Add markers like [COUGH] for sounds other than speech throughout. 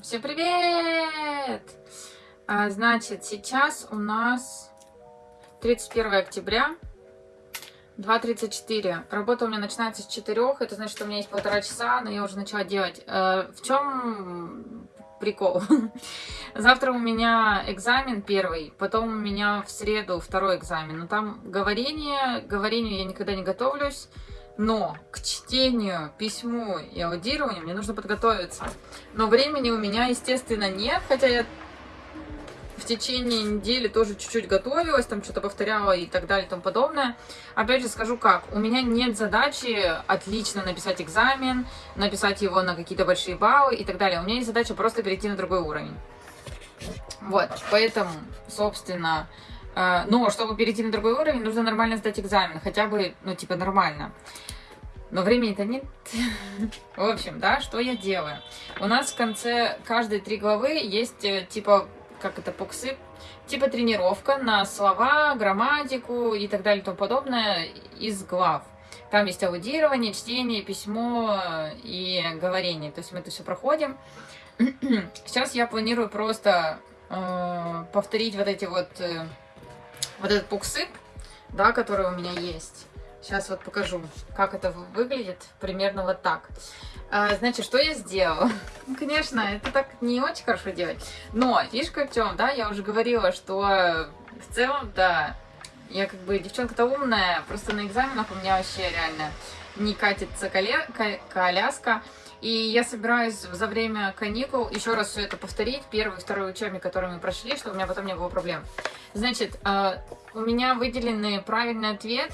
Всем привет! А, значит, сейчас у нас 31 октября, 2.34. Работа у меня начинается с 4, это значит, что у меня есть полтора часа, но я уже начала делать. А, в чем прикол? [LAUGHS] Завтра у меня экзамен первый, потом у меня в среду второй экзамен. Но там говорение, говорению я никогда не готовлюсь. Но к чтению, письму и аудированию мне нужно подготовиться. Но времени у меня, естественно, нет, хотя я в течение недели тоже чуть-чуть готовилась, там что-то повторяла и так далее и тому подобное. Опять же скажу как, у меня нет задачи отлично написать экзамен, написать его на какие-то большие баллы и так далее. У меня есть задача просто перейти на другой уровень. Вот, поэтому, собственно, но чтобы перейти на другой уровень, нужно нормально сдать экзамен, хотя бы, ну, типа, нормально. Но времени-то нет. [LAUGHS] В общем, да, что я делаю? У нас в конце каждой три главы есть э, типа, как это, пуксы, типа тренировка на слова, грамматику и так далее и тому подобное из глав. Там есть аудирование, чтение, письмо и говорение. То есть мы это все проходим. [CLEARS THROAT] Сейчас я планирую просто э, повторить вот эти вот, э, вот этот пуксык, да, который у меня есть. Сейчас вот покажу, как это выглядит. Примерно вот так. А, значит, что я сделала? [LAUGHS] Ну, конечно, это так не очень хорошо делать. Но фишка в чем, да, я уже говорила, что в целом, да, я как бы девчонка-то умная, просто на экзаменах у меня вообще реально не катится коля... коляска. И я собираюсь за время каникул еще раз все это повторить, первый и второй учебник, который мы прошли, чтобы у меня потом не было проблем. Значит, а, у меня выделены правильный ответ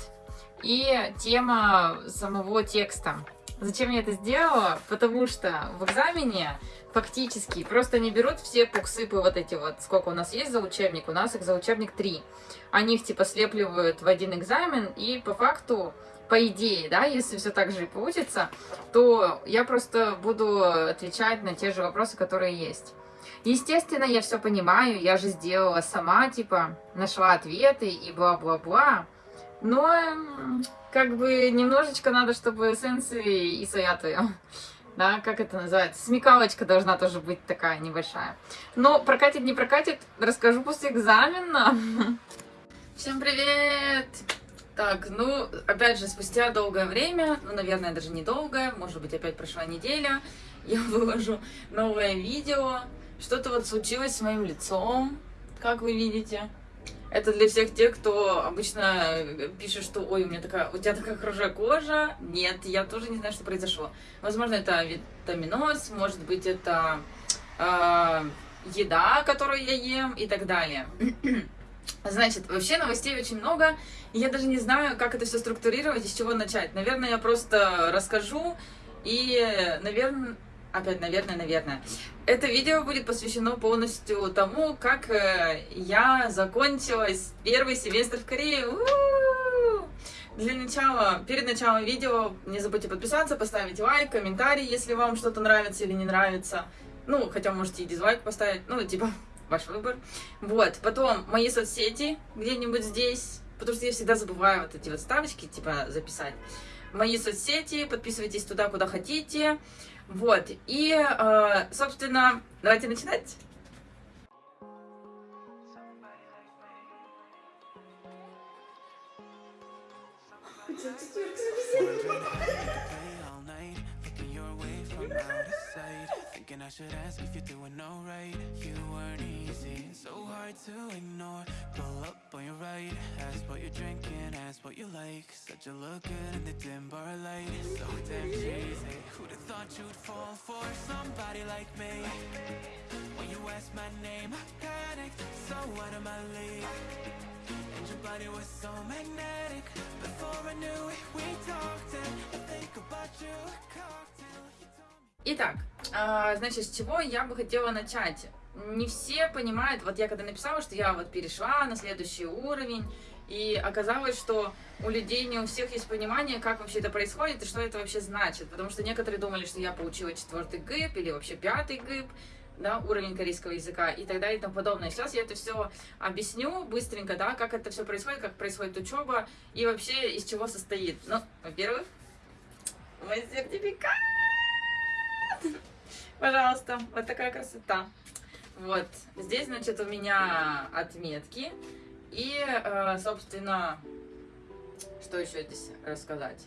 и тема самого текста. Зачем я это сделала? Потому что в экзамене фактически просто не берут все пуксыпы вот эти вот, сколько у нас есть за учебник, у нас их за учебник 3. Они их типа слепливают в один экзамен, и по факту, по идее, да, если все так же и получится, то я просто буду отвечать на те же вопросы, которые есть. Естественно, я все понимаю, я же сделала сама, типа, нашла ответы и бла-бла-бла. Но как бы немножечко надо, чтобы сенсы и соятую. Да, как это называется? Смекалочка должна тоже быть такая небольшая. Но прокатит, не прокатит, расскажу после экзамена. [LAUGHS] Всем привет! Так, ну, опять же, спустя долгое время, ну, наверное, даже недолгое, может быть, опять прошла неделя, [LAUGHS] я выложу новое видео. Что-то вот случилось с моим лицом, как вы видите. Это для всех тех, кто обычно пишет, что ой, у меня такая, у тебя такая хорошая кожа. Нет, я тоже не знаю, что произошло. Возможно, это витаминоз, может быть, это э, еда, которую я ем и так далее. [CLEARS THROAT] Значит, вообще новостей очень много, и я даже не знаю, как это все структурировать и с чего начать. Наверное, я просто расскажу, и, наверное, опять, наверное, наверное. Это видео будет посвящено полностью тому, как э, я закончила первый семестр в Корее. У -у -у! Для начала, перед началом видео не забудьте подписаться, поставить лайк, комментарий, если вам что-то нравится или не нравится. Ну, хотя можете и дизлайк поставить, ну, типа, [LAUGHS] ваш выбор. Вот, потом мои соцсети где-нибудь здесь, потому что я всегда забываю вот эти вот ставочки, типа, записать. Мои соцсети, подписывайтесь туда, куда хотите. Вот, и, э, собственно, давайте начинать. Thinking I should ask if you're doing alright. You weren't easy, so hard to ignore. Pull up on your right, ask what you're drinking, ask what you like. Said you look good in the dim bar light, so damn cheesy. Who'd have thought you'd fall for somebody like me? When you asked my name, I panicked, so out of my league. And your body was so magnetic. Before I knew it, we talked. And I think about you, cocktail Итак, значит, с чего я бы хотела начать? Не все понимают, вот я когда написала, что я вот перешла на следующий уровень, и оказалось, что у людей не у всех есть понимание, как вообще это происходит и что это вообще значит. Потому что некоторые думали, что я получила четвертый ГИП или вообще пятый ГИП, да, уровень корейского языка и так далее и тому подобное. Сейчас я это все объясню быстренько, да, как это все происходит, как происходит учеба и вообще из чего состоит. Ну, во-первых, мой сертификат. Пожалуйста, вот такая красота. Вот, здесь, значит, у меня отметки. И, э, собственно, что еще здесь рассказать?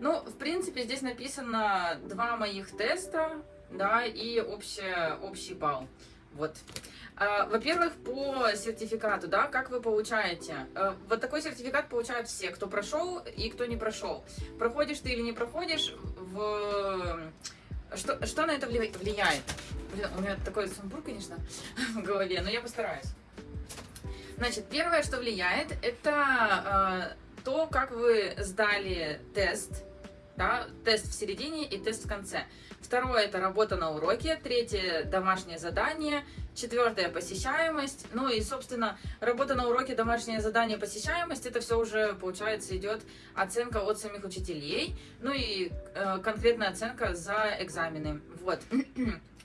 Ну, в принципе, здесь написано два моих теста, да, и общий, общий балл. Вот. А, во-первых, по сертификату, да, как вы получаете? Э, вот такой сертификат получают все, кто прошел и кто не прошел. Проходишь ты или не проходишь, в... что, что на это влияет? Блин, у меня такой сумбур, конечно, [LAUGHS] в голове, но я постараюсь. Значит, первое, что влияет, это э, то, как вы сдали тест, да, тест в середине и тест в конце. Второе – это работа на уроке. Третье – домашнее задание. Четвертое – посещаемость. Ну и, собственно, работа на уроке, домашнее задание, посещаемость – это все уже, получается, идет оценка от самих учителей. Ну и э, конкретная оценка за экзамены. Вот.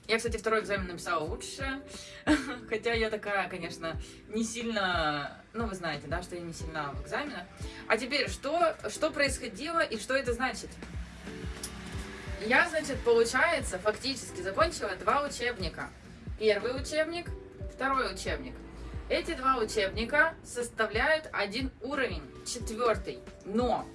Я, кстати, второй экзамен написала лучше, [LAUGHS] хотя я такая, конечно, не сильно, ну, вы знаете, да, что я не сильна в экзаменах. А теперь, что, что происходило и что это значит? Я, значит, получается, фактически закончила два учебника. Первый учебник, второй учебник. Эти два учебника составляют один уровень, четвертый. Но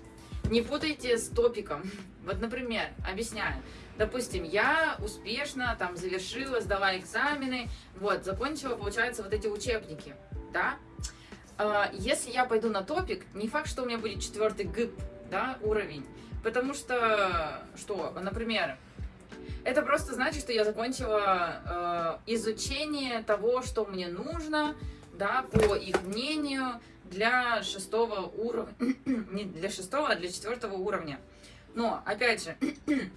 не путайте с топиком. [LAUGHS] Вот, например, объясняю. Допустим, я успешно там завершила, сдала экзамены, вот, закончила, получается, вот эти учебники, да? А, если я пойду на топик, не факт, что у меня будет четвертый ГИП, да, уровень. Потому что, что, например, это просто значит, что я закончила э, изучение того, что мне нужно, да, по их мнению, для шестого уровня, [CLEARS THROAT] не для шестого, а для четвертого уровня. Но, опять же, [CLEARS THROAT]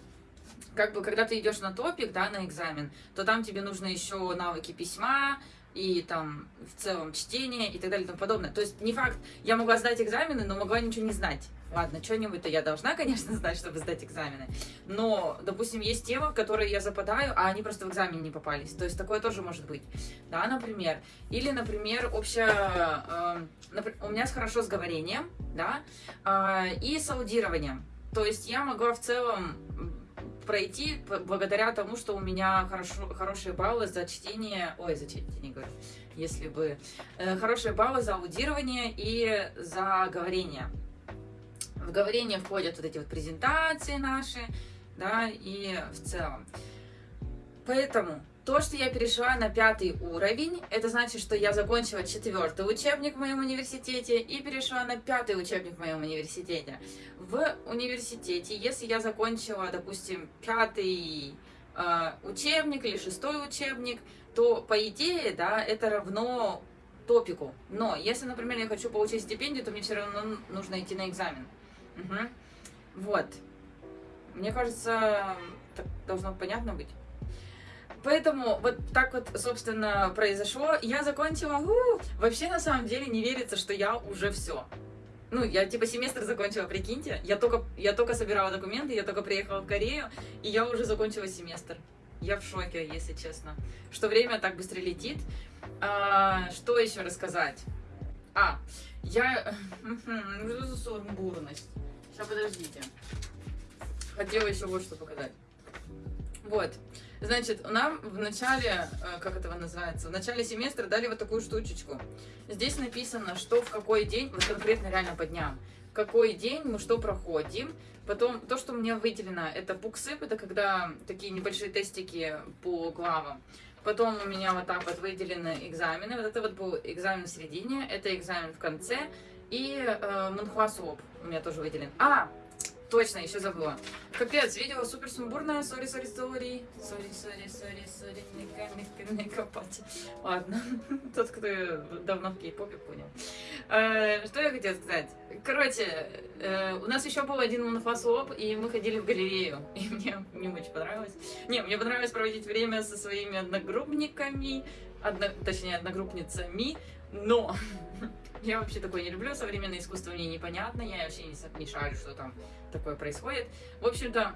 как бы, когда ты идешь на топик, да, на экзамен, то там тебе нужно еще навыки письма, и там в целом чтение и так далее и тому подобное. То есть не факт, я могла сдать экзамены, но могла ничего не знать. Ладно, что-нибудь-то я должна, конечно, знать, чтобы сдать экзамены. Но, допустим, есть темы, в которые я западаю, а они просто в экзамен не попались. То есть такое тоже может быть. Да, например. Или, например, общая... Э, у меня хорошо с говорением, да, э, и с аудированием. То есть я могла в целом пройти благодаря тому, что у меня хорошо, хорошие баллы за чтение, ой, за чтение, говорю, если бы, э, хорошие баллы за аудирование и за говорение. В говорение входят вот эти вот презентации наши, да, и в целом. Поэтому то, что я перешла на пятый уровень, это значит, что я закончила четвертый учебник в моем университете и перешла на пятый учебник в моем университете. В университете, если я закончила, допустим, пятый э, учебник или шестой учебник, то по идее, да, это равно топику. Но если, например, я хочу получить стипендию, то мне все равно нужно идти на экзамен. Угу. Вот. Мне кажется, так должно понятно быть. Поэтому вот так вот, собственно, произошло. Я закончила. У, вообще, на самом деле, не верится, что я уже все. Ну, я типа семестр закончила, прикиньте. Я только, я только собирала документы, я только приехала в Корею, и я уже закончила семестр. Я в шоке, если честно. Что время так быстро летит. А, что еще рассказать? А, я... [LAUGHS] Что за сумбурность? Сейчас, подождите. Хотела еще вот что показать. Вот. Значит, нам в начале, э, как это называется, в начале семестра дали вот такую штучечку. Здесь написано, что в какой день, вот конкретно реально по дням, какой день мы что проходим. Потом, то, что мне выделено, это буксып, это когда такие небольшие тестики по главам. Потом у меня вот так вот выделены экзамены. Вот это вот был экзамен в середине, это экзамен в конце. И э, 문화수업 у меня тоже выделен. А, Точно, еще забыла. Капец, видео супер сумбурное. Sorry, sorry, sorry. Sorry, sorry, sorry, sorry. Не, копать. Ладно. [LAUGHS] Тот, кто давно в кей-попе, понял. Э, что я хотела сказать? Короче, э, у нас еще был один 문화수업, и мы ходили в галерею. И мне не очень понравилось. Не, мне понравилось проводить время со своими одногруппниками. Одно, точнее, одногруппницами. Но [LAUGHS] я вообще такое не люблю, современное искусство мне непонятно, я вообще не, не шарю, что там такое происходит. В общем-то,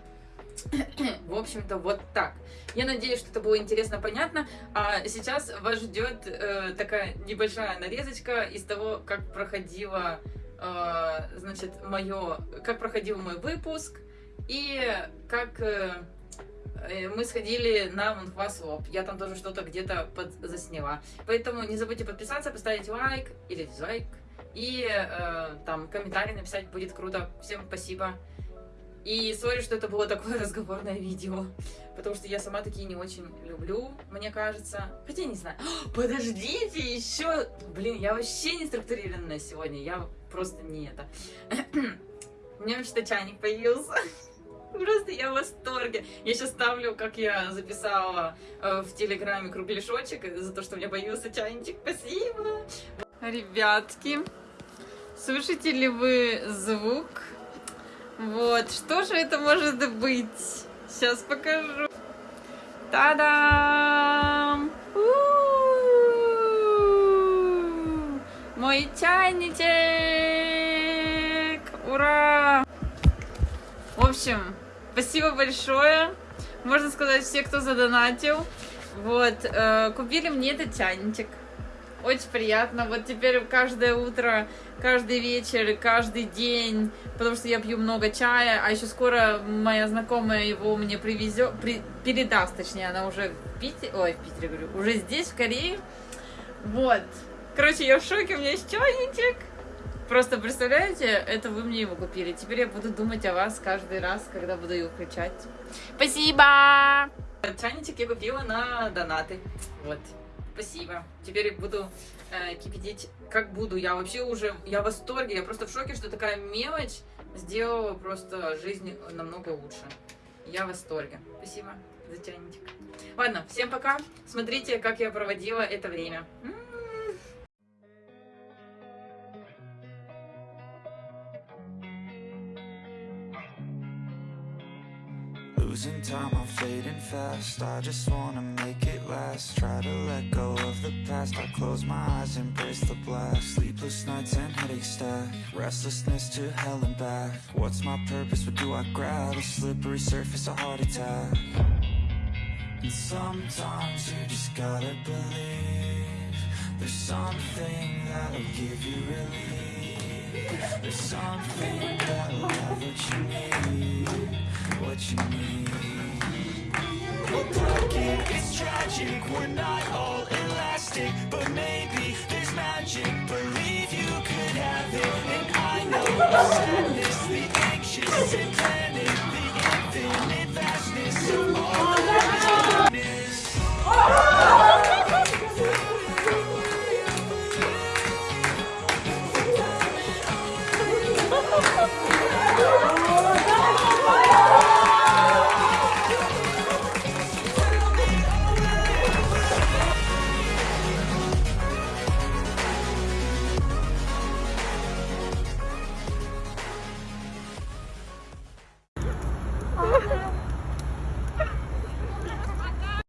[CLEARS THROAT] в общем-то, вот так. Я надеюсь, что это было интересно, понятно. А сейчас вас ждет э, такая небольшая нарезочка из того, как проходила, э, значит, мое, как проходил мой выпуск и как... Э, мы сходили на Монхвасоп. Я там тоже что-то где-то засняла. Поэтому не забудьте подписаться, поставить лайк или дизлайк. И э, там комментарий написать будет круто. Всем спасибо. И сори, что это было такое [LAUGHS] разговорное видео. Потому что я сама такие не очень люблю, мне кажется. Хотя не знаю. [GASPS] Подождите, еще. Блин, я вообще не структурированная сегодня. Я просто не это. [CLEARS THROAT] У меня вообще-то чайник появился. [LAUGHS] Просто я в восторге. Я сейчас ставлю, как я записала э, в Телеграме кругляшочек за то, что у меня появился чайничек. Спасибо. Ребятки, слышите ли вы звук? Вот, что же это может быть? Сейчас покажу. Та-дам! Мой чайничек! Ура! В общем, спасибо большое. Можно сказать, все, кто задонатил. Вот, э, купили мне этот чайничек. Очень приятно. Вот теперь каждое утро, каждый вечер, каждый день, потому что я пью много чая, а еще скоро моя знакомая его мне привезет, при, передаст, точнее, она уже в Питере, ой, в Питере говорю, уже здесь, в Корее. Вот. Короче, я в шоке, у меня есть чайничек. Просто представляете, это вы мне его купили. Теперь я буду думать о вас каждый раз, когда буду его включать. Спасибо! Чайничек я купила на донаты. Вот. Спасибо. Теперь буду э, кипятить, как буду. Я вообще уже, я в восторге. Я просто в шоке, что такая мелочь сделала просто жизнь намного лучше. Я в восторге. Спасибо за чайничек. Ладно, всем пока. Смотрите, как я проводила это время. М -м -м. Losing time, I'm fading fast. I just wanna make it last. Try to let go of the past. I close my eyes, embrace the blast. Sleepless nights and headaches stack. Restlessness to hell and back. What's my purpose, what do I grab? A slippery surface, a heart attack. And sometimes you just gotta believe There's something that'll give you relief. There's something that'll have what you need. What you need it's We're not all elastic But maybe there's magic. Believe you could have it And I know sadness The anxious